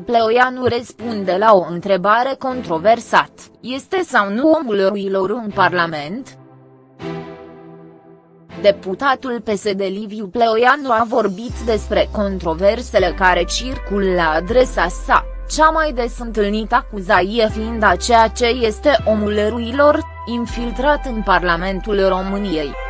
Pleoianu răspunde la o întrebare controversat, este sau nu omul ruilor în Parlament? Deputatul PSD Liviu Pleoianu a vorbit despre controversele care circul la adresa sa, cea mai des întâlnită acuzaie fiind a ceea ce este omul eroilor, infiltrat în Parlamentul României.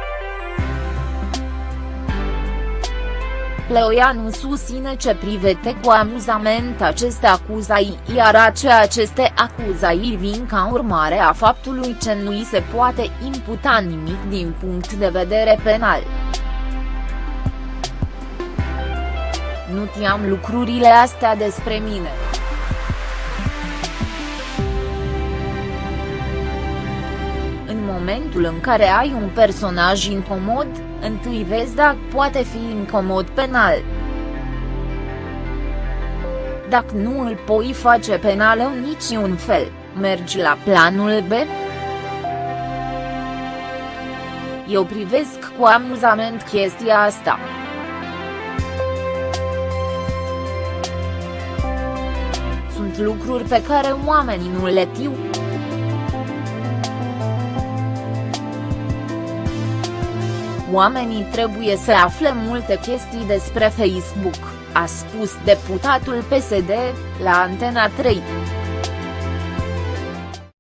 Pleoianu susține ce privete cu amuzament aceste acuzai, iar ce aceste acuzai vin ca urmare a faptului că nu îi se poate imputa nimic din punct de vedere penal. Nu tiam lucrurile astea despre mine. Momentul în care ai un personaj incomod, întâi vezi dacă poate fi incomod penal. Dacă nu îl poi face penal în niciun fel, mergi la planul B? Eu privesc cu amuzament chestia asta. Sunt lucruri pe care oamenii nu le tiu. Oamenii trebuie să afle multe chestii despre Facebook, a spus deputatul PSD, la Antena 3.